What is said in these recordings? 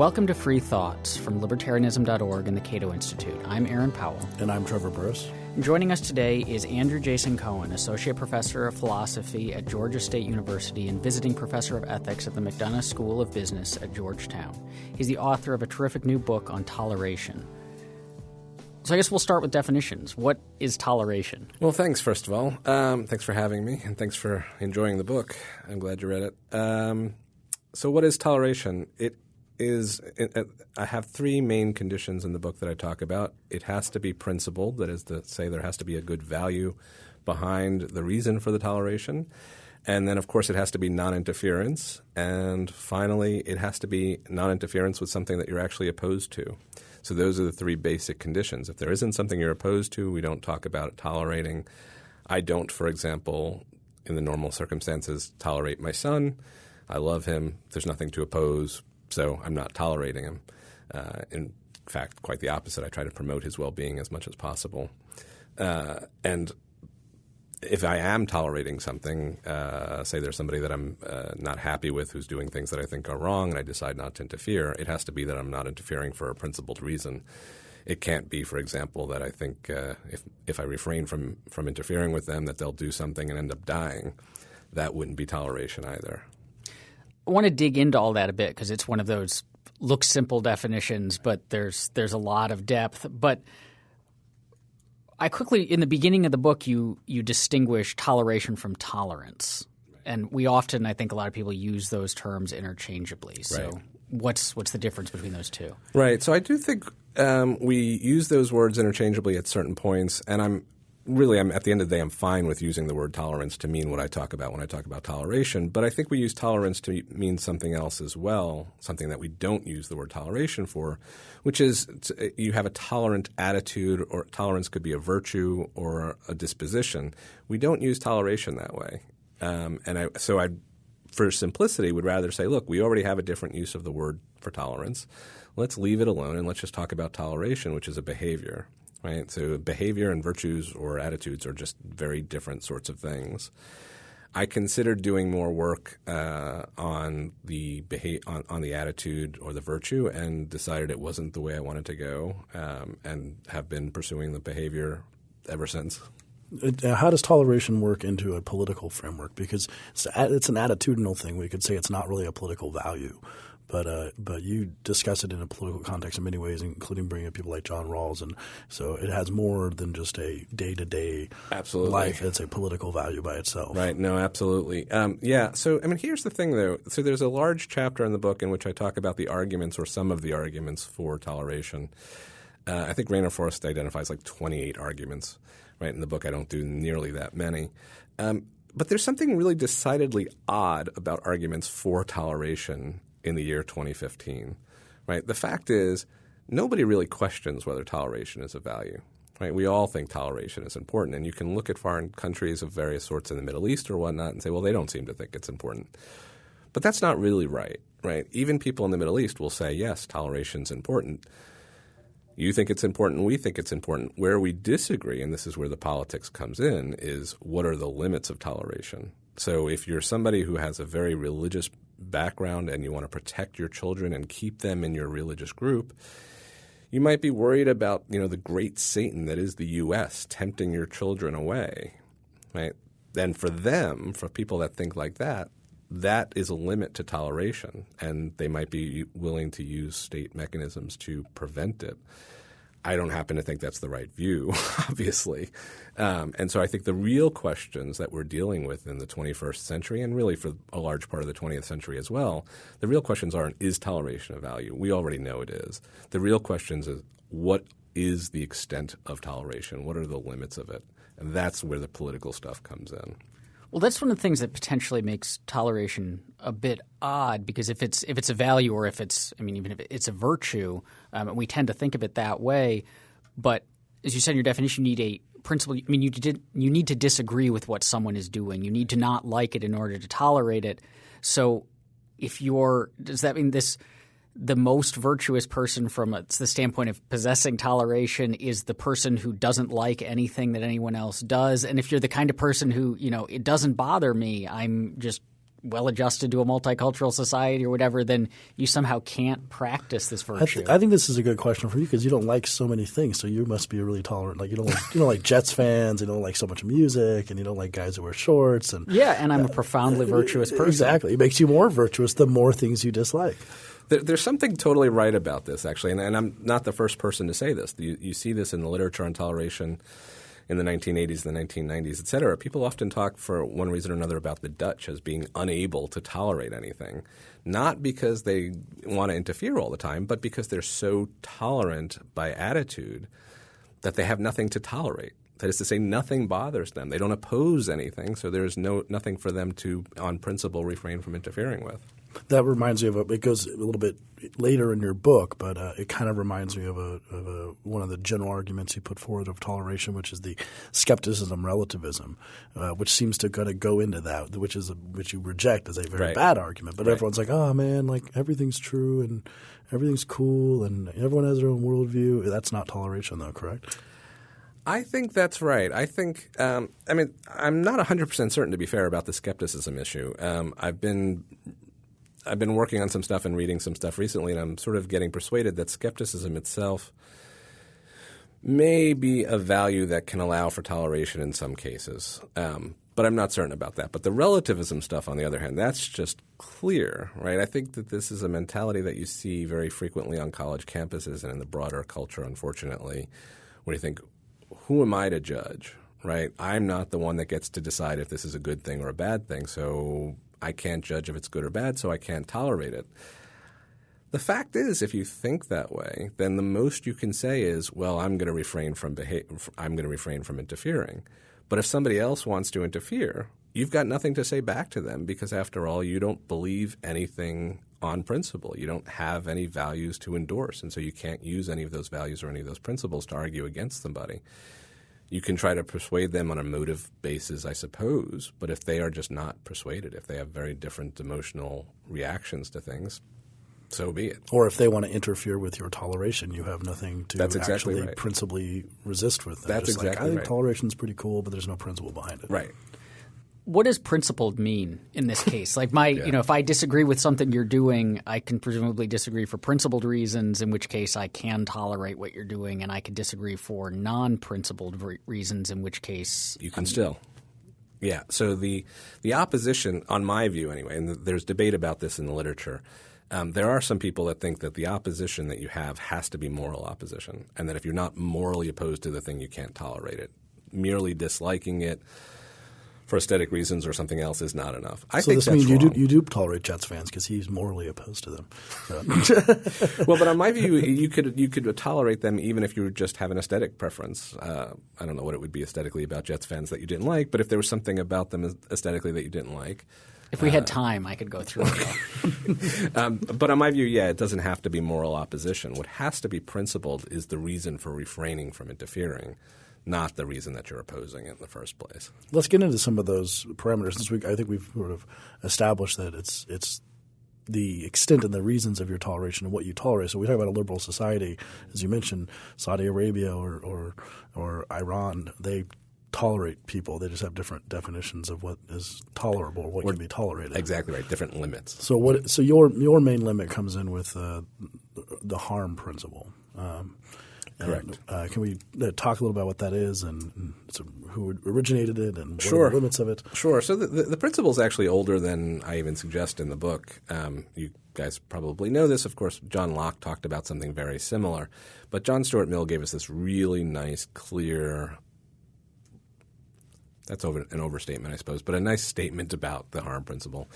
Welcome to Free Thoughts from Libertarianism.org and the Cato Institute. I'm Aaron Powell. And I'm Trevor Burrus. Joining us today is Andrew Jason Cohen, Associate Professor of Philosophy at Georgia State University and Visiting Professor of Ethics at the McDonough School of Business at Georgetown. He's the author of a terrific new book on toleration. So I guess we'll start with definitions. What is toleration? Well, thanks, first of all. Um, thanks for having me, and thanks for enjoying the book. I'm glad you read it. Um, so, what is toleration? It is I have three main conditions in the book that I talk about. It has to be principled, that is to say, there has to be a good value behind the reason for the toleration. And then, of course, it has to be non interference. And finally, it has to be non interference with something that you're actually opposed to. So, those are the three basic conditions. If there isn't something you're opposed to, we don't talk about tolerating. I don't, for example, in the normal circumstances, tolerate my son. I love him. There's nothing to oppose so I'm not tolerating him. Uh, in fact, quite the opposite. I try to promote his well being as much as possible. Uh, and if I am tolerating something, uh, say there's somebody that I'm uh, not happy with who's doing things that I think are wrong, and I decide not to interfere, it has to be that I'm not interfering for a principled reason. It can't be, for example, that I think uh, if if I refrain from from interfering with them, that they'll do something and end up dying. That wouldn't be toleration either. I want to dig into all that a bit because it's one of those look simple definitions, but there's there's a lot of depth. But I quickly in the beginning of the book you you distinguish toleration from tolerance. And we often I think a lot of people use those terms interchangeably. So right. what's what's the difference between those two? Right. So I do think um, we use those words interchangeably at certain points, and I'm really, I'm, at the end of the day, I'm fine with using the word tolerance to mean what I talk about when I talk about toleration. But I think we use tolerance to mean something else as well, something that we don't use the word toleration for, which is you have a tolerant attitude, or tolerance could be a virtue or a disposition. We don't use toleration that way. Um, and I, so I, for simplicity, would rather say, look, we already have a different use of the word for tolerance. Let's leave it alone and let's just talk about toleration, which is a behavior right? So behavior and virtues or attitudes are just very different sorts of things. I considered doing more work uh, on the beha- on, on, the attitude or the virtue, and decided it wasn't the way I wanted to go, um, and have been pursuing the behavior ever since. Uh, how does toleration work into a political framework? Because it's, it's an attitudinal thing. We could say it's not really a political value but uh, but you discuss it in a political context in many ways, including bringing up people like John Rawls, and so it has more than just a day to day life. It's a political value by itself. Right. No. Absolutely. Um, yeah. So I mean, here's the thing, though. So there's a large chapter in the book in which I talk about the arguments or some of the arguments for toleration. Uh, I think Rainer Forst identifies like 28 arguments. Right in the book, I don't do nearly that many. Um, but there's something really decidedly odd about arguments for toleration in the year 2015, right? The fact is, nobody really questions whether toleration is a value. Right? We all think toleration is important, and you can look at foreign countries of various sorts in the Middle East or whatnot and say, well, they don't seem to think it's important. But that's not really right, right? Even people in the Middle East will say, yes, toleration is important. You think it's important, we think it's important. Where we disagree, and this is where the politics comes in, is what are the limits of toleration? So if you're somebody who has a very religious background and you want to protect your children and keep them in your religious group, you might be worried about you know the great Satan that is the U.S. tempting your children away, right? And for them, for people that think like that, that is a limit to toleration, and they might be willing to use state mechanisms to prevent it. I don't happen to think that's the right view, obviously. Um, and so I think the real questions that we're dealing with in the 21st century, and really for a large part of the 20th century as well, the real questions aren't is toleration a value? We already know it is. The real questions is what is the extent of toleration? What are the limits of it? And that's where the political stuff comes in. Well, that's one of the things that potentially makes toleration a bit odd because if it's if it's a value or if it's I mean even if it's a virtue, um, we tend to think of it that way. But as you said in your definition, you need a principle. I mean, you did you need to disagree with what someone is doing. You need to not like it in order to tolerate it. So, if you're does that mean this? The most virtuous person from the standpoint of possessing toleration is the person who doesn't like anything that anyone else does. And if you're the kind of person who, you know, it doesn't bother me, I'm just well adjusted to a multicultural society or whatever, then you somehow can't practice this I, virtue. th- I think this is a good question for you because you don't like so many things, so you must be really tolerant. Like you don't like, you don't like Jets fans, you don't like so much music, and you don't like guys who wear shorts. And yeah, and I'm a uh, profoundly uh, virtuous person. exactly, it makes you more virtuous the more things you dislike. There, there's something totally right about this, actually, and, and I'm not the first person to say this. You, you see this in the literature on toleration in the 1980s, the 1990s, et cetera. People often talk for one reason or another about the Dutch as being unable to tolerate anything, not because they want to interfere all the time, but because they're so tolerant by attitude that they have nothing to tolerate. That is to say, nothing bothers them. They don't oppose anything, so there's no nothing for them to, on principle, refrain from interfering with. That reminds me of a, it goes a little bit later in your book, but uh, it kind of reminds me of a, of a one of the general arguments you put forward of toleration, which is the skepticism relativism, uh, which seems to kind of go into that, which is a, which you reject as a very Right. bad argument. But Right. everyone's like, oh man, like everything's true and everything's cool and everyone has their own worldview. That's not toleration, though, correct? I think that's right. I think, um, I mean, I'm not 100% certain, to be fair, about the skepticism issue. Um, I've been. I've been working on some stuff and reading some stuff recently, and I'm sort of getting persuaded that skepticism itself may be a value that can allow for toleration in some cases. Um, but I'm not certain about that. But the relativism stuff, on the other hand, that's just clear, right? I think that this is a mentality that you see very frequently on college campuses and in the broader culture, unfortunately, where you think, who am I to judge, right? I'm not the one that gets to decide if this is a good thing or a bad thing, so I can't judge if it's good or bad, so I can't tolerate it. The fact is, if you think that way, then the most you can say is, "Well, I'm going to refrain from I'm going to refrain from interfering." But if somebody else wants to interfere, you've got nothing to say back to them because, after all, you don't believe anything on principle. You don't have any values to endorse, and so you can't use any of those values or any of those principles to argue against somebody. You can try to persuade them on a motive basis, I suppose, but if they are just not persuaded, if they have very different emotional reactions to things, so be it. Or if they want to interfere with your toleration, you have nothing to That's exactly actually right. principally resist with. Them. That's Just like, I think right. toleration's pretty cool, but there's no principle behind it. Right. What does principled mean in this case? Like my, you know, if I disagree with something you're doing, I can presumably disagree for principled reasons, in which case I can tolerate what you're doing, and I can disagree for non-principled re- reasons, in which case You can still. Yeah. So the the opposition, on my view anyway, and there's debate about this in the literature. Um, there are some people that think that the opposition that you have has to be moral opposition, and that if you're not morally opposed to the thing, you can't tolerate it. Merely disliking it for aesthetic reasons or something else is not enough. I So think this that's means you wrong. do you do tolerate Jets fans because he's morally opposed to them. well, but on my view, you could you could tolerate them even if you just have an aesthetic preference. Uh, I don't know what it would be aesthetically about Jets fans that you didn't like, but if there was something about them aesthetically that you didn't like, if we had time, I could go through it. um, but on my view, yeah, it doesn't have to be moral opposition. What has to be principled is the reason for refraining from interfering, not the reason that you're opposing it in the first place. Let's get into some of those parameters. Since we, I think we've sort of established that it's it's the extent and the reasons of your toleration and what you tolerate. So we talk about a liberal society, as you mentioned, Saudi Arabia or or, or Iran. They tolerate people. They just have different definitions of what is tolerable or what can be tolerated. Exactly right. Different limits. So what? So your your main limit comes in with uh, the harm principle. Um, Correct. uh, can we uh, talk a little about what that is and, and so who originated it and what Sure. limits of it? Sure. So the, the, the principle is actually older than I even suggest in the book. Um, you guys probably know this. Of course, John Locke talked about something very similar. But John Stuart Mill gave us this really nice, clear that's over, an overstatement, I suppose, but a nice statement about the harm principle.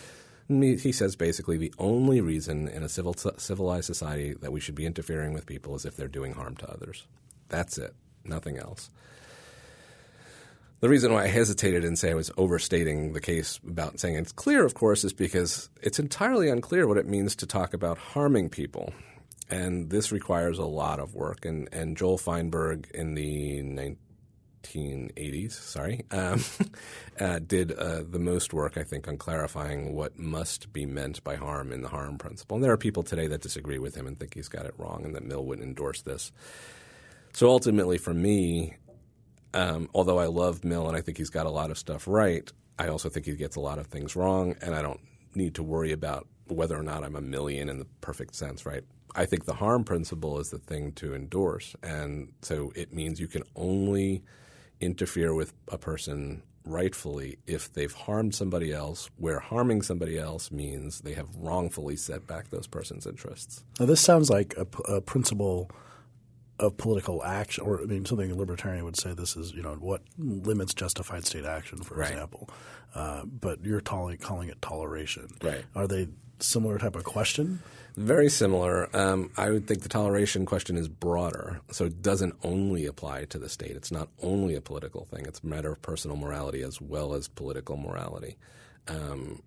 He says basically the only reason in a civil, civilized society that we should be interfering with people is if they're doing harm to others. That's it, nothing else. The reason why I hesitated and say I was overstating the case about saying it's clear, of course, is because it's entirely unclear what it means to talk about harming people. And this requires a lot of work. And, and Joel Feinberg in the 1980s, sorry, um, uh, did uh, the most work, I think, on clarifying what must be meant by harm in the harm principle. And there are people today that disagree with him and think he's got it wrong and that Mill wouldn't endorse this. So ultimately, for me, um, although I love Mill and I think he's got a lot of stuff right, I also think he gets a lot of things wrong, and I don't need to worry about whether or not I'm a Millian in the perfect sense, right? I think the harm principle is the thing to endorse. And so it means you can only interfere with a person rightfully if they've harmed somebody else, where harming somebody else means they have wrongfully set back those person's interests. Now, this sounds like a, a principle of political action, or I mean, something a libertarian would say. This is, you know, what limits justified state action, for right. example. Uh, but you're calling, calling it toleration. Right. Are they similar type of question? Very similar. Um, I would think the toleration question is broader, so it doesn't only apply to the state. It's not only a political thing. It's a matter of personal morality as well as political morality. Um,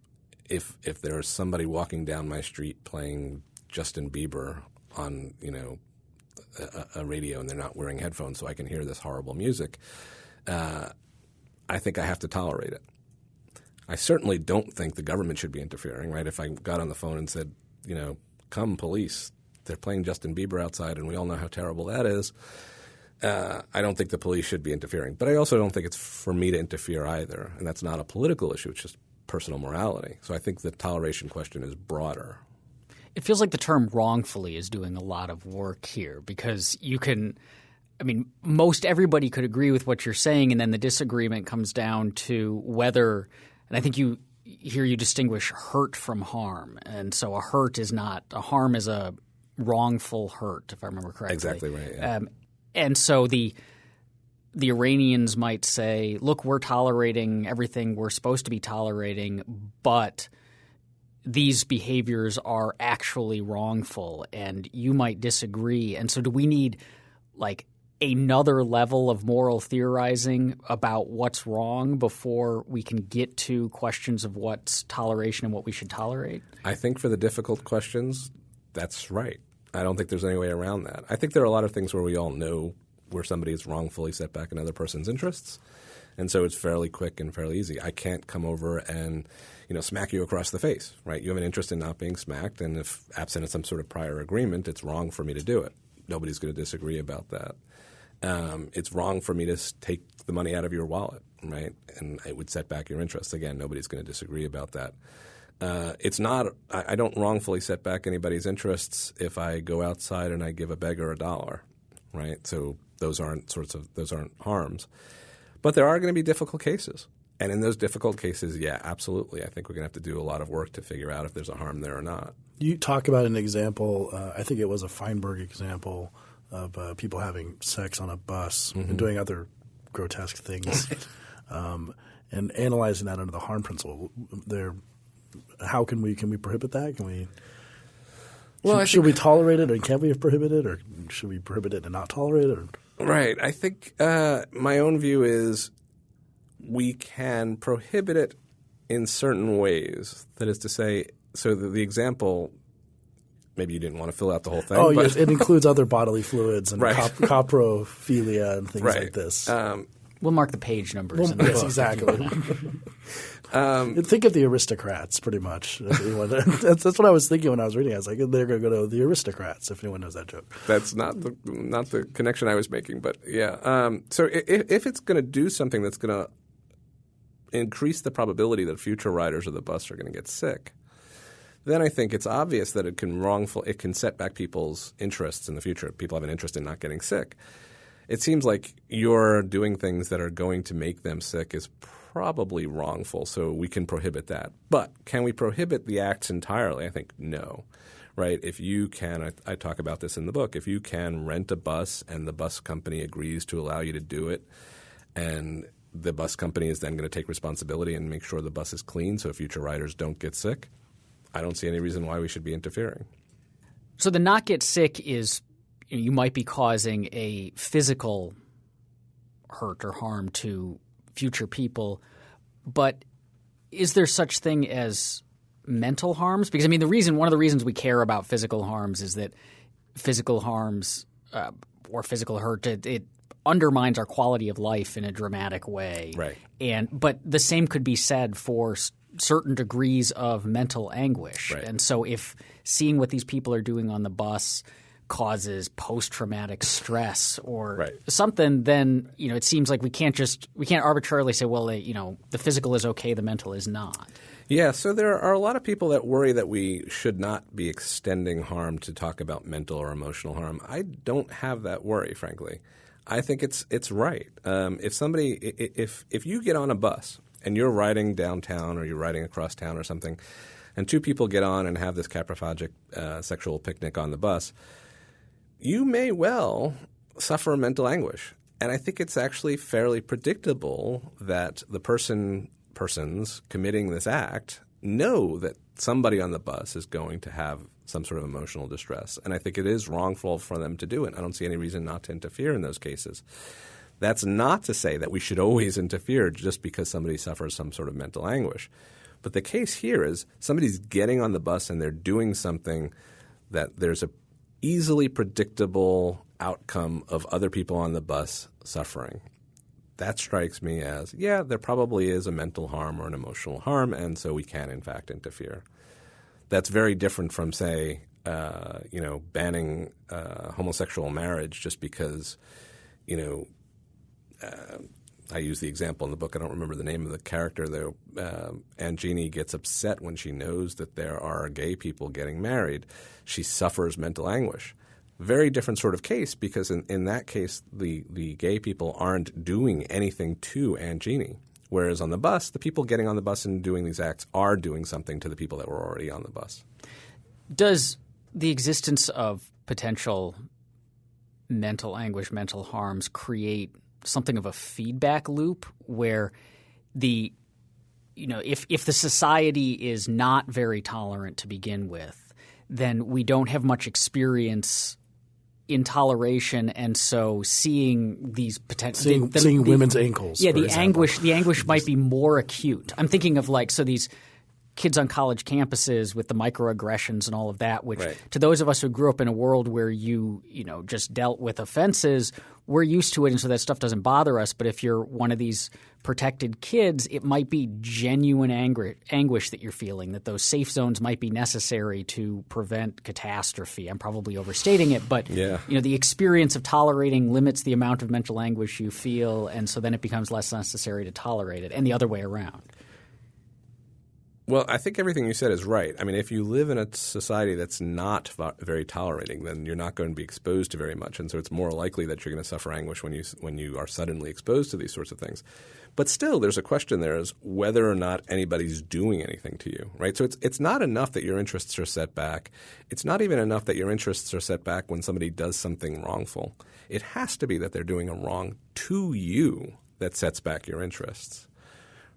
if if there's somebody walking down my street playing Justin Bieber on you know a, a radio and they're not wearing headphones, so I can hear this horrible music, uh, I think I have to tolerate it. I certainly don't think the government should be interfering. Right? If I got on the phone and said, you know come police. They're playing Justin Bieber outside, and we all know how terrible that is. Uh, I don't think the police should be interfering. But I also don't think it's for me to interfere either. And that's not a political issue, it's just personal morality. So I think the toleration question is broader. It feels like the term wrongfully is doing a lot of work here because you can. I mean, most everybody could agree with what you're saying, and then the disagreement comes down to whether, and I think you here you distinguish hurt from harm, and so a hurt is not a harm is a wrongful hurt, if I remember correctly. Exactly right. Yeah. Um, and so the the Iranians might say, "Look, we're tolerating everything we're supposed to be tolerating, but." These behaviors are actually wrongful, and you might disagree. And so, do we need like another level of moral theorizing about what's wrong before we can get to questions of what's toleration and what we should tolerate? I think for the difficult questions, that's right. I don't think there's any way around that. I think there are a lot of things where we all know where somebody is wrongfully set back another person's interests. And so it's fairly quick and fairly easy. I can't come over and, you know, smack you across the face, right? You have an interest in not being smacked, and if absent some sort of prior agreement, it's wrong for me to do it. Nobody's going to disagree about that um, it's wrong for me to take the money out of your wallet, right? And it would set back your interests. Again, nobody's going to disagree about that. Uh, it's not. I, I, don't wrongfully set back anybody's interests if I go outside and I give a beggar a dollar, right? So those aren't sorts of those aren't harms. But there are going to be difficult cases, and in those difficult cases, yeah, absolutely. I think we're going to have to do a lot of work to figure out if there's a harm there or not. You talk about an example. Uh, I think it was a Feinberg example of uh, people having sex on a bus mm-hmm. and doing other grotesque things, um, and analyzing that under the harm principle. There, how can we can we prohibit that? Can we? Well, should, should we tolerate it, or can we prohibit it, or should we prohibit it and not tolerate it? Or? Right. I think uh, my own view is we can prohibit it in certain ways. That is to say, so the, the example maybe you didn't want to fill out the whole thing. Oh, yes, it includes other bodily fluids and right. cop- coprophilia and things right. like this. Um, we'll mark the page numbers. Well, yes, exactly. um, Think of the aristocrats, pretty much. that's, that's, what I was thinking when I was reading. I was like, they're going to go to the aristocrats. If anyone knows that joke, that's not the not the connection I was making. But yeah, um, so if, if it's going to do something that's going to increase the probability that future riders of the bus are going to get sick then I think it's obvious that it can wrongful it can set back people's interests in the future. People have an interest in not getting sick. It seems like you're doing things that are going to make them sick is probably wrongful, so we can prohibit that. But can we prohibit the acts entirely? I think no. Right? If you can, I, I talk about this in the book. If you can rent a bus and the bus company agrees to allow you to do it, and the bus company is then going to take responsibility and make sure the bus is clean so future riders don't get sick, I don't see any reason why we should be interfering. So the not get sick is you might be causing a physical hurt or harm to future people, but is there such thing as mental harms? Because I mean, the reason one of the reasons we care about physical harms is that physical harms uh, or physical hurt it, it undermines our quality of life in a dramatic way. Right. And but the same could be said for certain degrees of mental anguish. Right. And so if seeing what these people are doing on the bus causes post-traumatic stress or Right. something, then you know it seems like we can't just we can't arbitrarily say, well, you know, the physical is okay, the mental is not. Yeah, so there are a lot of people that worry that we should not be extending harm to talk about mental or emotional harm. I don't have that worry, frankly. I think it's it's right. Um, if somebody, if if you get on a bus and you're riding downtown or you're riding across town or something, and two people get on and have this coprophagic uh, sexual picnic on the bus, you may well suffer mental anguish. And I think it's actually fairly predictable that the person persons committing this act know that somebody on the bus is going to have some sort of emotional distress. And I think it is wrongful for them to do it. I don't see any reason not to interfere in those cases. That's not to say that we should always interfere just because somebody suffers some sort of mental anguish. But the case here is somebody's getting on the bus and they're doing something that there's a easily predictable outcome of other people on the bus suffering. That strikes me as, yeah, there probably is a mental harm or an emotional harm, and so we can, in fact, interfere. That's very different from, say, uh, you know, banning uh, homosexual marriage just because, you know, I use the example in the book. I don't remember the name of the character though. Uh, Angini gets upset when she knows that there are gay people getting married. She suffers mental anguish. Very different sort of case because in, in that case, the, the gay people aren't doing anything to Angini. Whereas on the bus, the people getting on the bus and doing these acts are doing something to the people that were already on the bus. Does the existence of potential mental anguish, mental harms create something of a feedback loop where the you know if if the society is not very tolerant to begin with, then we don't have much experience in toleration, and so seeing these potential Seeing, seeing women's ankles. yeah, the example. anguish the anguish might be more acute. I'm thinking of like so these kids on college campuses with the microaggressions and all of that, which Right. to those of us who grew up in a world where you you know just dealt with offenses, we're used to it, and so that stuff doesn't bother us. But if you're one of these protected kids, it might be genuine angry, anguish that you're feeling. That those safe zones might be necessary to prevent catastrophe. I'm probably overstating it, but Yeah. you know the experience of tolerating limits the amount of mental anguish you feel, and so then it becomes less necessary to tolerate it, and the other way around. Well, I think everything you said is right. I mean, if you live in a society that's not very tolerating, then you're not going to be exposed to very much, and so it's more likely that you're going to suffer anguish when you when you are suddenly exposed to these sorts of things. But still, there's a question there is whether or not anybody's doing anything to you, right? So it's it's not enough that your interests are set back. It's not even enough that your interests are set back when somebody does something wrongful. It has to be that they're doing a wrong to you that sets back your interests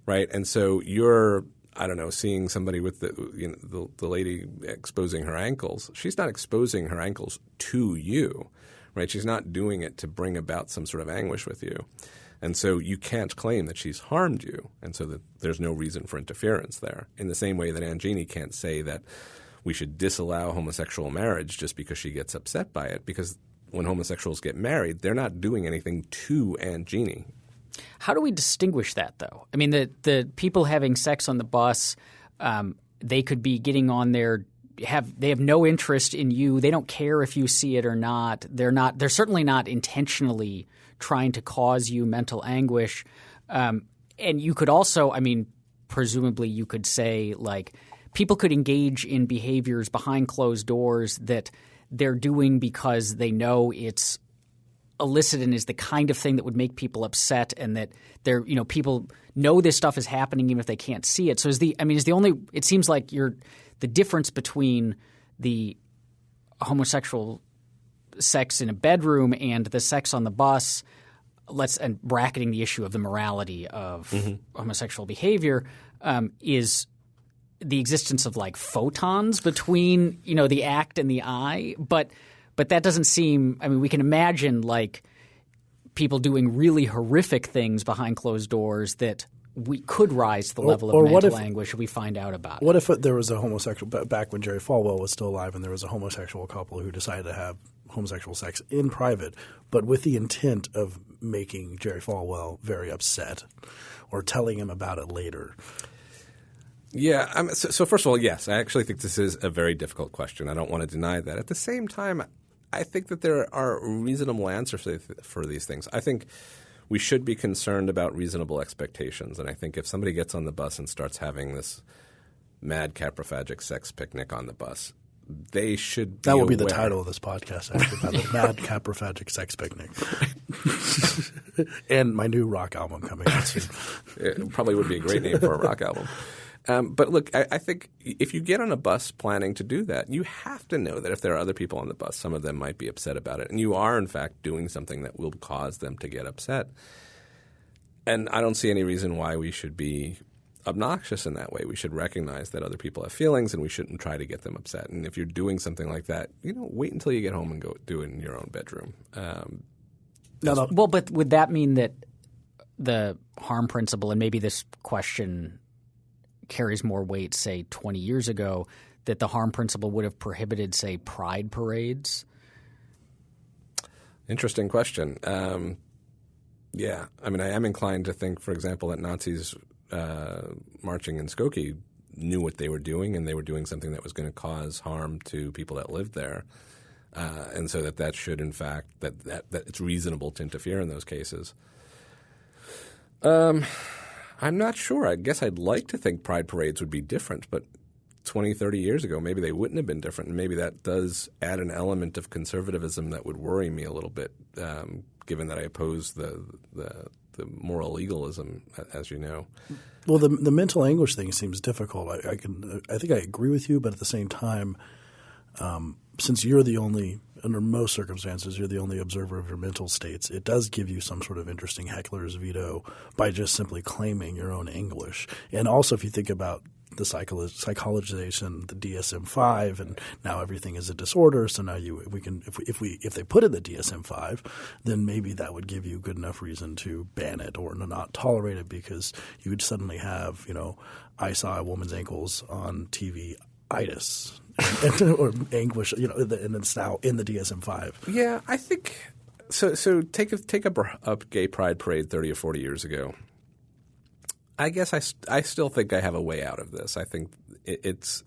right? And so you're, I don't know, seeing somebody with the, you know, the the lady exposing her ankles. She's not exposing her ankles to you, right? She's not doing it to bring about some sort of anguish with you. And so you can't claim that she's harmed you, and so that there's no reason for interference there. In the same way that Angini can't say that we should disallow homosexual marriage just because she gets upset by it, because when homosexuals get married, they're not doing anything to Angini. How do we distinguish that, though? I mean, the the people having sex on the bus, um, they could be getting on there. Have they have no interest in you? They don't care if you see it or not. They're not. They're certainly not intentionally trying to cause you mental anguish. Um, and you could also, I mean, presumably, you could say like people could engage in behaviors behind closed doors that they're doing because they know it's illicit and is the kind of thing that would make people upset and that they're you know people know this stuff is happening even if they can't see it. So is the i mean is the only it seems like you're the difference between the homosexual sex in a bedroom and the sex on the bus let's and bracketing the issue of the morality of homosexual behavior um, is the existence of like photons between you know the act and the eye. But but that doesn't seem i mean we can imagine like people doing really horrific things behind closed doors that we could rise to the level or of what mental if- anguish if we find out about it. What if there was a homosexual back when Jerry Falwell was still alive, and there was a homosexual couple who decided to have homosexual sex in private, but with the intent of making Jerry Falwell very upset, or telling him about it later? Yeah. I mean, so, so first of all, yes, I actually think this is a very difficult question. I don't want to deny that. At the same time, I think that there are reasonable answers for these things. I think we should be concerned about reasonable expectations. And I think if somebody gets on the bus and starts having this mad coprophagic sex picnic on the bus, they should. that will be the title of this podcast. Actually, the mad coprophagic sex picnic, and my new rock album coming out soon. It probably would be a great name for a rock album. Um, but look, I, I, think if you get on a bus planning to do that, you have to know that if there are other people on the bus, some of them might be upset about it, and you are in fact doing something that will cause them to get upset. And I don't see any reason why we should be obnoxious in that way. We should recognize that other people have feelings, and we shouldn't try to get them upset. And if you're doing something like that, you know, wait until you get home and go do it in your own bedroom. Um, no, no. Well, but would that mean that the harm principle, and maybe this question carries more weight, say, 20 years ago, that the harm principle would have prohibited, say, pride parades? Interesting question. Um, yeah. I mean, I am inclined to think, for example, that Nazis uh, marching in Skokie knew what they were doing and they were doing something that was going to cause harm to people that lived there. Uh, and so that that should, in fact, that, that, that it's reasonable to interfere in those cases. Um, I'm not sure. I guess I'd like to think pride parades would be different, but 20, 30 years ago, maybe they wouldn't have been different. And maybe that does add an element of conservatism that would worry me a little bit, um, given that I oppose the, the, the moral legalism, as you know. Well, the the mental anguish thing seems difficult. I, I can I think I agree with you, but at the same time, um, since you're the only under most circumstances, you're the only observer of your mental states. It does give you some sort of interesting heckler's veto by just simply claiming your own English. And also, if you think about the psychologization, the DSM five, and now everything is a disorder. So now you we can if we, if we if they put in the DSM five, then maybe that would give you good enough reason to ban it or not tolerate it because you would suddenly have you know I saw a woman's ankles on TV itis or anguish, you know, and it's now in the DSM five. Yeah, I think so. So take a, take a, a gay pride parade thirty or forty years ago. I guess I, I still think I have a way out of this. I think it, it's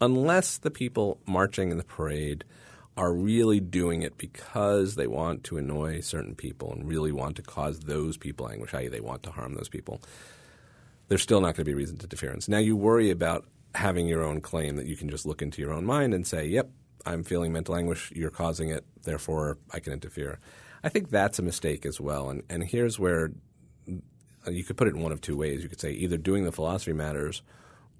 unless the people marching in the parade are really doing it because they want to annoy certain people and really want to cause those people anguish, i.e., they want to harm those people, there's still not going to be reason to interference. Now, you worry about having your own claim that you can just look into your own mind and say, yep, I'm feeling mental anguish, you're causing it, therefore I can interfere. I think that's a mistake as well. And, and here's where you could put it in one of two ways. You could say either doing the philosophy matters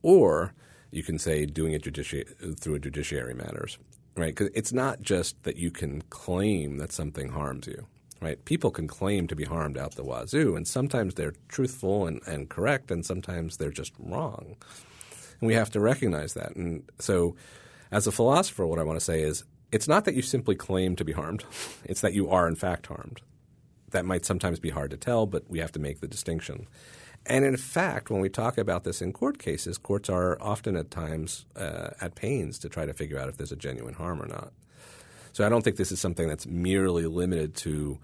or you can say doing it judici- through a judiciary matters, right? Because it's not just that you can claim that something harms you, right? People can claim to be harmed out the wazoo, and sometimes they're truthful and, and correct, and sometimes they're just wrong. And we have to recognize that. And so, as a philosopher, what I want to say is it's not that you simply claim to be harmed, it's that you are in fact harmed. That might sometimes be hard to tell, but we have to make the distinction. And in fact, when we talk about this in court cases, courts are often at times uh, at pains to try to figure out if there's a genuine harm or not. So I don't think this is something that's merely limited to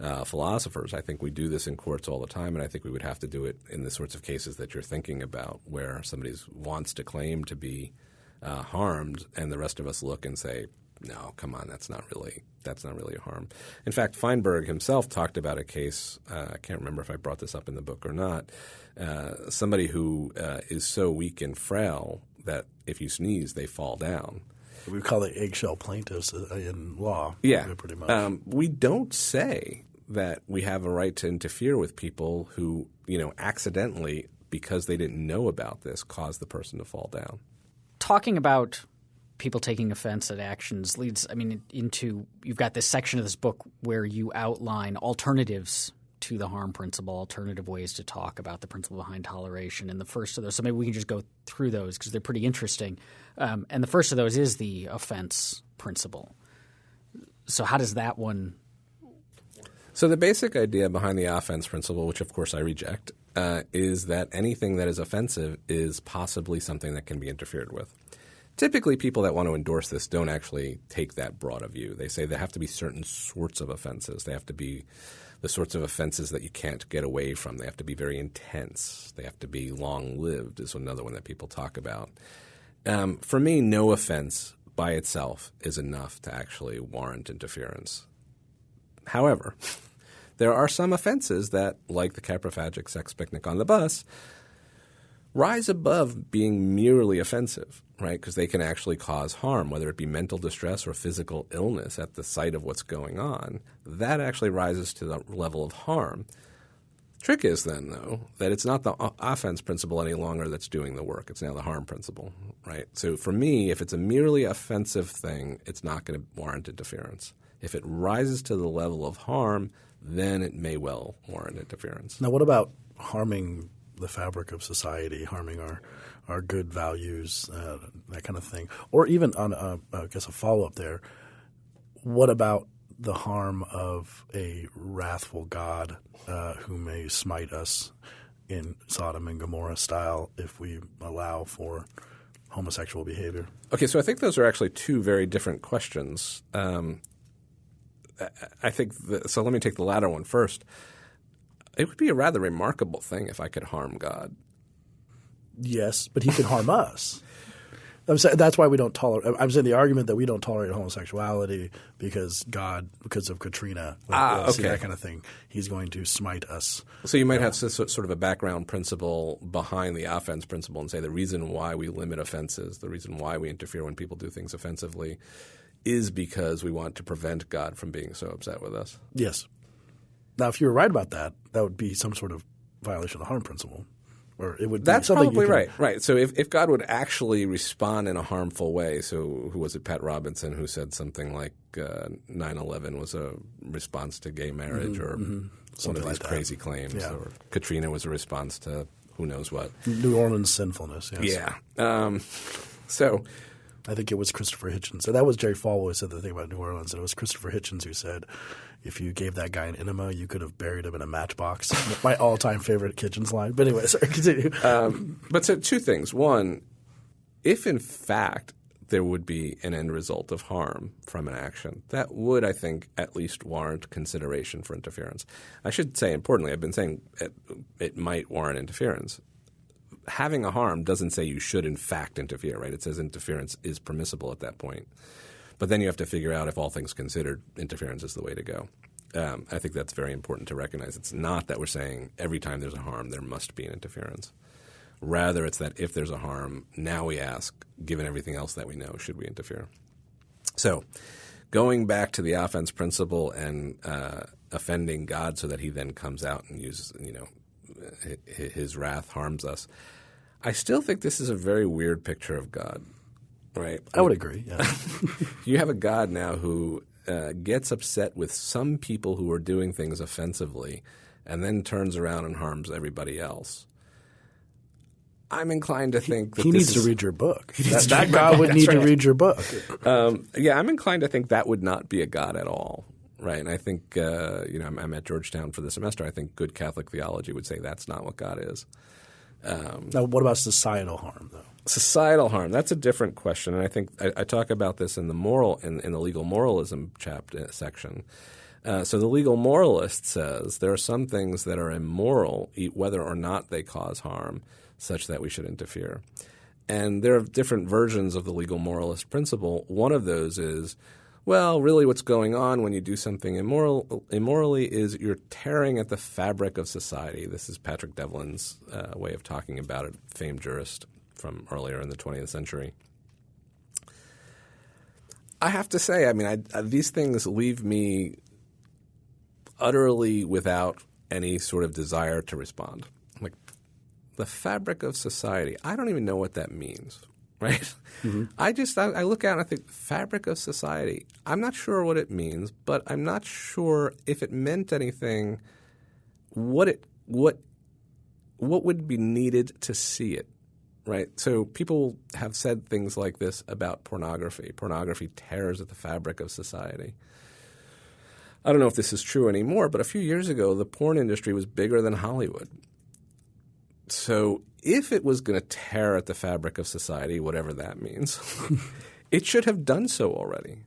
uh, philosophers. I think we do this in courts all the time, and I think we would have to do it in the sorts of cases that you're thinking about, where somebody wants to claim to be uh, harmed, and the rest of us look and say, "No, come on, that's not really that's not really a harm." In fact, Feinberg himself talked about a case. Uh, I can't remember if I brought this up in the book or not. Uh, somebody who uh, is so weak and frail that if you sneeze, they fall down. We call it eggshell plaintiffs uh, in law. Yeah, pretty much. Um, we don't say that we have a right to interfere with people who, you know, accidentally, because they didn't know about this, caused the person to fall down. Talking about people taking offense at actions leads, I mean, into you've got this section of this book where you outline alternatives to the harm principle, alternative ways to talk about the principle behind toleration. And the first of those, so maybe we can just go through those because they're pretty interesting. Um, and the first of those is the offense principle. So, how does that one so the basic idea behind the offense principle, which of course I reject, uh, is that anything that is offensive is possibly something that can be interfered with. Typically, people that want to endorse this don't actually take that broad a view. They say there have to be certain sorts of offenses. They have to be the sorts of offenses that you can't get away from. They have to be very intense. They have to be long lived, is another one that people talk about. Um, for me, no offense by itself is enough to actually warrant interference. However, there are some offenses that, like the coprophagic sex picnic on the bus, rise above being merely offensive, right? Because they can actually cause harm, whether it be mental distress or physical illness at the site of what's going on. That actually rises to the level of harm. Trick is then, though, that it's not the offense principle any longer that's doing the work. It's now the harm principle, right? So for me, if it's a merely offensive thing, it's not going to warrant interference. If it rises to the level of harm, then it may well warrant interference. Now, what about harming the fabric of society, harming our our good values, uh, that kind of thing, or even on a, I guess a follow up there. What about the harm of a wrathful God uh, who may smite us in Sodom and Gomorrah style if we allow for homosexual behavior? Okay, so I think those are actually two very different questions. Um, I think the, so. Let me take the latter one first. It would be a rather remarkable thing if I could harm God. Yes, but He could harm us. I'm saying that's why we don't tolerate. I'm saying the argument that we don't tolerate homosexuality because God, because of Katrina, ah, okay. that kind of thing, He's going to smite us. So you might have sort of a background principle behind the offense principle, and say the reason why we limit offenses, the reason why we interfere when people do things offensively, is because we want to prevent God from being so upset with us. Yes. Now, if you were right about that, that would be some sort of violation of the harm principle. Or it would That's probably right. Right. So if, if God would actually respond in a harmful way, so who was it, Pat Robertson, who said something like uh, 9-11 was a response to gay marriage mm-hmm, or mm-hmm. one of these like crazy claims, yeah. or Katrina was a response to who knows what. New Orleans sinfulness. Yes. Yeah. Um, so I think it was Christopher Hitchens. So that was Jerry Falwell who said the thing about New Orleans. And it was Christopher Hitchens who said, if you gave that guy an enema, you could have buried him in a matchbox. My all-time favorite Hitchens line. But anyway, sorry, continue. Um, but so two things. One, if in fact there would be an end result of harm from an action, that would, I think, at least warrant consideration for interference. I should say, importantly, I've been saying it, it might warrant interference having a harm doesn't say you should in fact interfere, right? It says interference is permissible at that point. But then you have to figure out if all things considered, interference is the way to go. Um, I think that's very important to recognize. It's not that we're saying every time there's a harm there must be an interference. Rather, it's that if there's a harm, now we ask, given everything else that we know, should we interfere? So, going back to the offense principle and uh, offending God so that He then comes out and uses, you know, His wrath harms us. I still think this is a very weird picture of God, right? I would agree. Yeah. you have a God now who uh, gets upset with some people who are doing things offensively, and then turns around and harms everybody else. I'm inclined to think that he needs is, to read your book. That, that God would need right. to read your book. Um, yeah, I'm inclined to think that would not be a God at all, right? And I think uh, you know I'm, I'm, at Georgetown for the semester. I think good Catholic theology would say that's not what God is. Um, now, what about societal harm, though? Societal harm. That's a different question, and I think I, I talk about this in the moral in, in the legal moralism chapter section. Uh, so the legal moralist says there are some things that are immoral, whether or not they cause harm, such that we should interfere. And there are different versions of the legal moralist principle. One of those is well, really, what's going on when you do something immoral, immorally is you're tearing at the fabric of society. This is Patrick Devlin's uh, way of talking about it, famed jurist from earlier in the 20th century. I have to say, I mean, I, these things leave me utterly without any sort of desire to respond. Like the fabric of society, I don't even know what that means right? Mm-hmm. I just I, I, look at and I think fabric of society. I'm not sure what it means, but I'm not sure if it meant anything. What it what what would be needed to see it, right? So people have said things like this about pornography. Pornography tears at the fabric of society. I don't know if this is true anymore, but a few years ago, the porn industry was bigger than Hollywood. So if it was going to tear at the fabric of society, whatever that means, it should have done so already.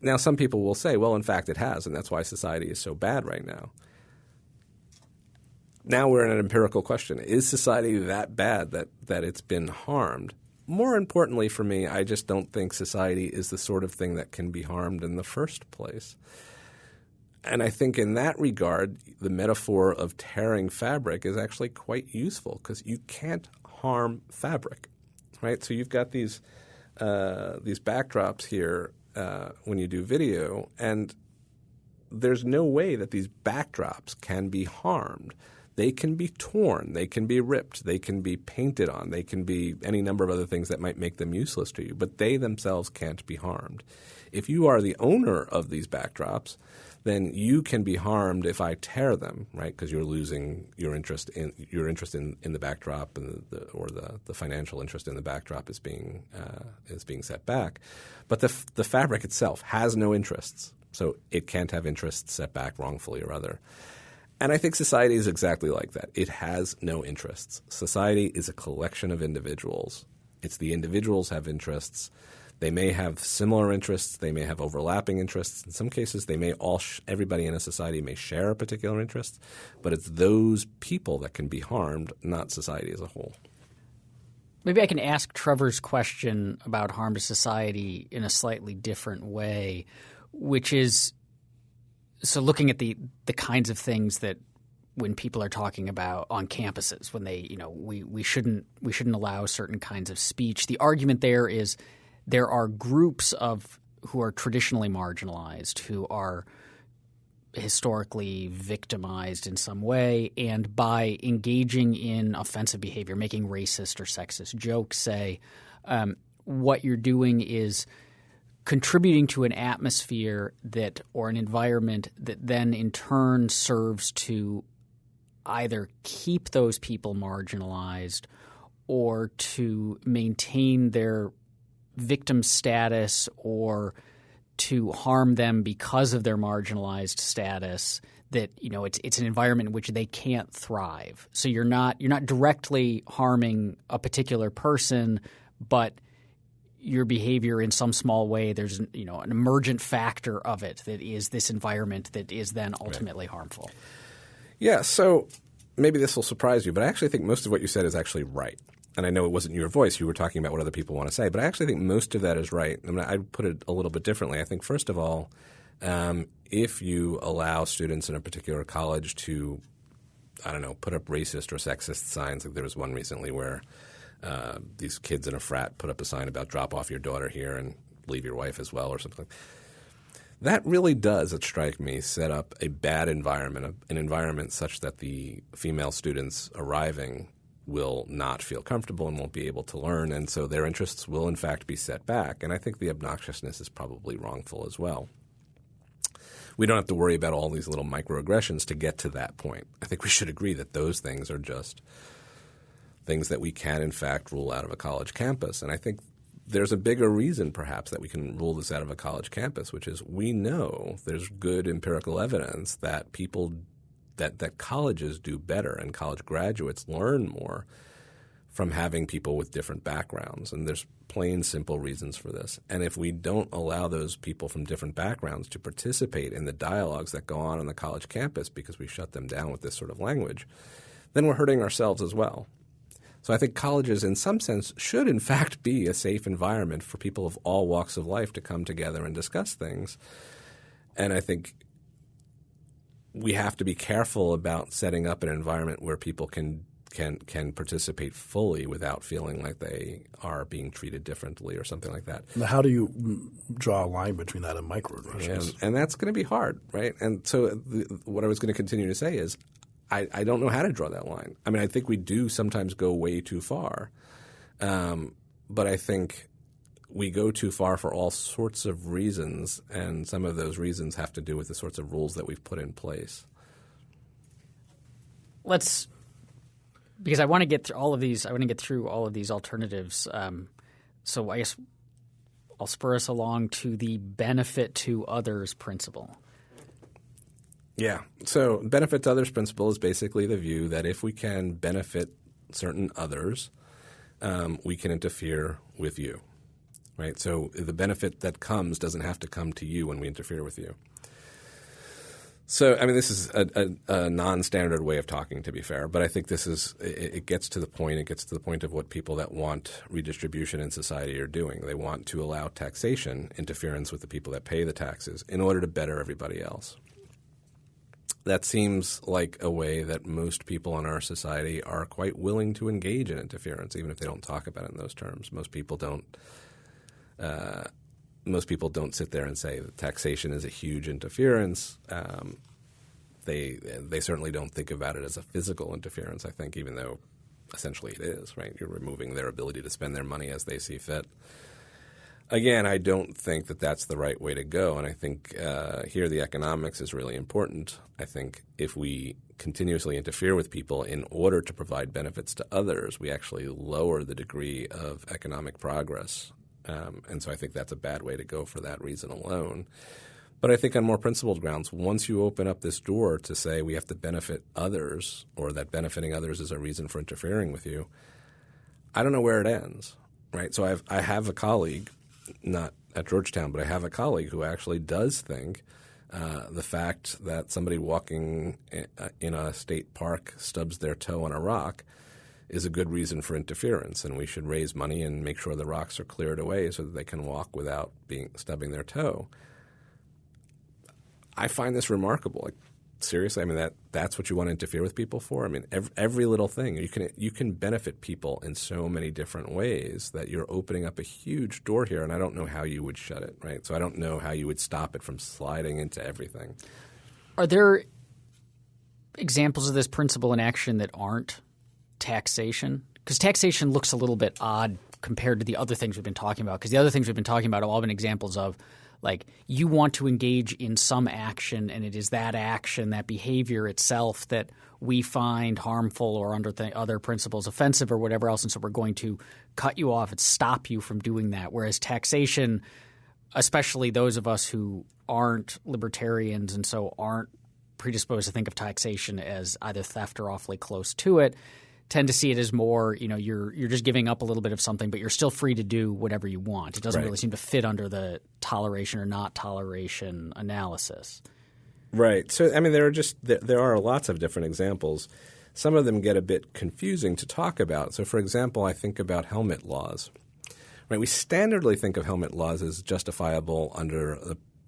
Now, some people will say, well, in fact, it has, and that's why society is so bad right now. Now we're in an empirical question. Is society that bad that, that it's been harmed? more importantly for me, I just don't think society is the sort of thing that can be harmed in the first place. And I think in that regard, the metaphor of tearing fabric is actually quite useful because you can't harm fabric, right? So you've got these uh, these backdrops here uh, when you do video, and there's no way that these backdrops can be harmed. They can be torn, they can be ripped, they can be painted on, they can be any number of other things that might make them useless to you, but they themselves can't be harmed. If you are the owner of these backdrops, then you can be harmed if I tear them, right? Because you're losing your interest in your interest in, in the backdrop, and the, or the, the financial interest in the backdrop is being uh, is being set back. But the the fabric itself has no interests, so it can't have interests set back wrongfully or other. And I think society is exactly like that. It has no interests. Society is a collection of individuals. It's the individuals have interests they may have similar interests. They may have overlapping interests. In some cases, they may all sh- everybody in a society may share a particular interest, but it's those people that can be harmed, not society as a whole. Maybe I can ask Trevor's question about harm to society in a slightly different way, which is so looking at the the kinds of things that when people are talking about on campuses when they you know we, we shouldn't we shouldn't allow certain kinds of speech the argument there is there are groups of who are traditionally marginalized, who are historically victimized in some way, and by engaging in offensive behavior, making racist or sexist jokes, say, um, what you're doing is contributing to an atmosphere that or an environment that then in turn serves to either keep those people marginalized or to maintain their victim status or to harm them because of their marginalized status that you know it's it's an environment in which they can't thrive. So you're not you're not directly harming a particular person but your behavior in some small way there's you know an emergent factor of it that is this environment that is then ultimately right. harmful. Yeah so maybe this will surprise you but i actually think most of what you said is actually right and I know it wasn't your voice. You were talking about what other people want to say, but I actually think most of that is right. I mean, I'd put it a little bit differently. I think first of all, um, if you allow students in a particular college to, I don't know, put up racist or sexist signs, like there was one recently where uh, these kids in a frat put up a sign about drop off your daughter here and leave your wife as well, or something. That really does, it strike me, set up a bad environment, an environment such that the female students arriving will not feel comfortable and won't be able to learn, and so their interests will in fact be set back. And I think the obnoxiousness is probably wrongful as well. We don't have to worry about all these little microaggressions to get to that point. I think we should agree that those things are just things that we can in fact rule out of a college campus. And I think there's a bigger reason perhaps that we can rule this out of a college campus, which is we know there's good empirical evidence that people that that colleges do better and college graduates learn more from having people with different backgrounds. And there's plain simple reasons for this. And if we don't allow those people from different backgrounds to participate in the dialogues that go on on the college campus because we shut them down with this sort of language, then we're hurting ourselves as well. So I think colleges, in some sense, should in fact be a safe environment for people of all walks of life to come together and discuss things. And I think we have to be careful about setting up an environment where people can can can participate fully without feeling like they are being treated differently or something like that. Now, how do you draw a line between that and microaggressions? And, and that's going to be hard, right? And so, the, what I was going to continue to say is, I, I, don't know how to draw that line. I mean, I think we do sometimes go way too far, um, but I think we go too far for all sorts of reasons, and some of those reasons have to do with the sorts of rules that we've put in place. Let's, because I want to get through all of these. I want to get through all of these alternatives. Um, so I guess I'll spur us along to the benefit to others principle. Yeah. So benefit to others principle is basically the view that if we can benefit certain others, um, we can interfere with you right? So the benefit that comes doesn't have to come to you when we interfere with you. So, I mean, this is a, a, a, non-standard way of talking, to be fair, but I think this is it, it, gets to the point. It gets to the point of what people that want redistribution in society are doing. They want to allow taxation interference with the people that pay the taxes in order to better everybody else. That seems like a way that most people in our society are quite willing to engage in interference, even if they don't talk about it in those terms. Most people don't. Uh, most people don't sit there and say that taxation is a huge interference. Um, they they certainly don't think about it as a physical interference. I think, even though essentially it is, right? You're removing their ability to spend their money as they see fit. Again, I don't think that that's the right way to go, and I think uh, here the economics is really important. I think if we continuously interfere with people in order to provide benefits to others, we actually lower the degree of economic progress um, and so I think that's a bad way to go for that reason alone. But I think on more principled grounds, once you open up this door to say we have to benefit others or that benefiting others is a reason for interfering with you, I don't know where it ends, right? So I've, I have a colleague, not at Georgetown, but I have a colleague who actually does think uh, the fact that somebody walking in a state park stubs their toe on a rock – is a good reason for interference, and we should raise money and make sure the rocks are cleared away so that they can walk without being stubbing their toe. I find this remarkable. Like seriously, I mean that that's what you want to interfere with people for. I mean every, every little thing you can you can benefit people in so many different ways that you're opening up a huge door here, and I don't know how you would shut it. Right, so I don't know how you would stop it from sliding into everything. Are there examples of this principle in action that aren't taxation? Because taxation looks a little bit odd compared to the other things we've been talking about. Because the other things we've been talking about have all been examples of like you want to engage in some action, and it is that action, that behavior itself that we find harmful or under th- other principles offensive or whatever else, and so we're going to cut you off and stop you from doing that. Whereas taxation, especially those of us who aren't libertarians and so aren't predisposed to think of taxation as either theft or awfully close to it, tend to see it as more, you know, you're you're just giving up a little bit of something, but you're still free to do whatever you want. It doesn't right. really seem to fit under the toleration or not toleration analysis. Right. So I mean, there are just there, there are lots of different examples. Some of them get a bit confusing to talk about. So, for example, I think about helmet laws. Right. We standardly think of helmet laws as justifiable under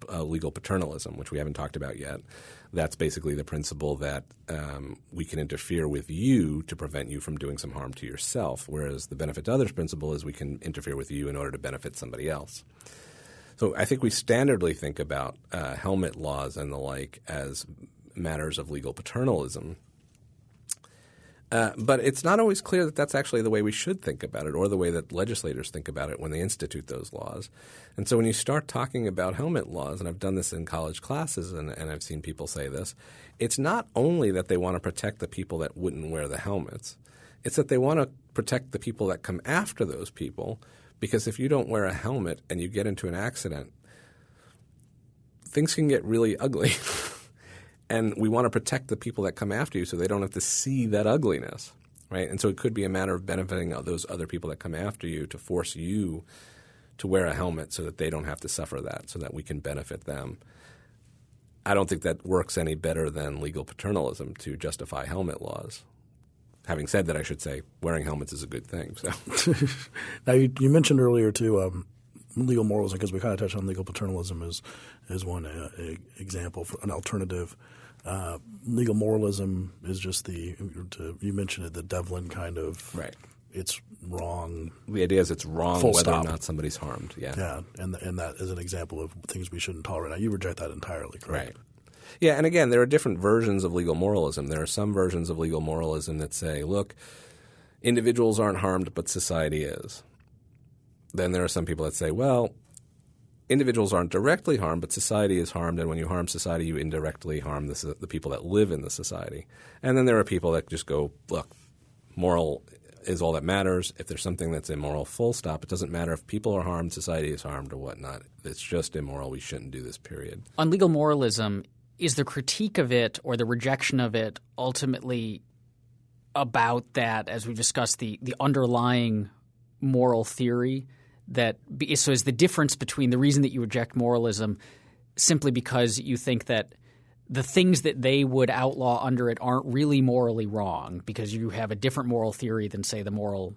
uh, legal paternalism, which we haven't talked about yet that's basically the principle that um, we can interfere with you to prevent you from doing some harm to yourself, whereas the benefit to others principle is we can interfere with you in order to benefit somebody else. So I think we standardly think about uh, helmet laws and the like as matters of legal paternalism. Uh, but it's not always clear that that's actually the way we should think about it or the way that legislators think about it when they institute those laws. And so when you start talking about helmet laws, and I've done this in college classes and, and I've seen people say this, it's not only that they want to protect the people that wouldn't wear the helmets, it's that they want to protect the people that come after those people because if you don't wear a helmet and you get into an accident, things can get really ugly. and we want to protect the people that come after you so they don't have to see that ugliness, right? And so it could be a matter of benefiting those other people that come after you to force you to wear a helmet so that they don't have to suffer that, so that we can benefit them. I don't think that works any better than legal paternalism to justify helmet laws. Having said that, I should say wearing helmets is a good thing. So, now you, you, mentioned earlier too um, legal moralism because we kind of touched on legal paternalism as as one uh, example for an alternative. Uh, legal moralism is just the to, you mentioned it the Devlin kind of right. It's wrong. The idea is it's wrong whether stop. or not somebody's harmed. Yeah, yeah, and and that is an example of things we shouldn't tolerate. Now you reject that entirely, correct? Right. Yeah, and again, there are different versions of legal moralism. There are some versions of legal moralism that say, look, individuals aren't harmed, but society is. Then there are some people that say, well, individuals aren't directly harmed, but society is harmed, and when you harm society, you indirectly harm the, the people that live in the society. And then there are people that just go, look, moral is all that matters. If there's something that's immoral, full stop. It doesn't matter if people are harmed, society is harmed, or whatnot. It's just immoral. We shouldn't do this, period. On legal moralism, is the critique of it or the rejection of it ultimately about that, as we've discussed, the, the underlying moral theory that so is the difference between the reason that you reject moralism simply because you think that the things that they would outlaw under it aren't really morally wrong because you have a different moral theory than say the moral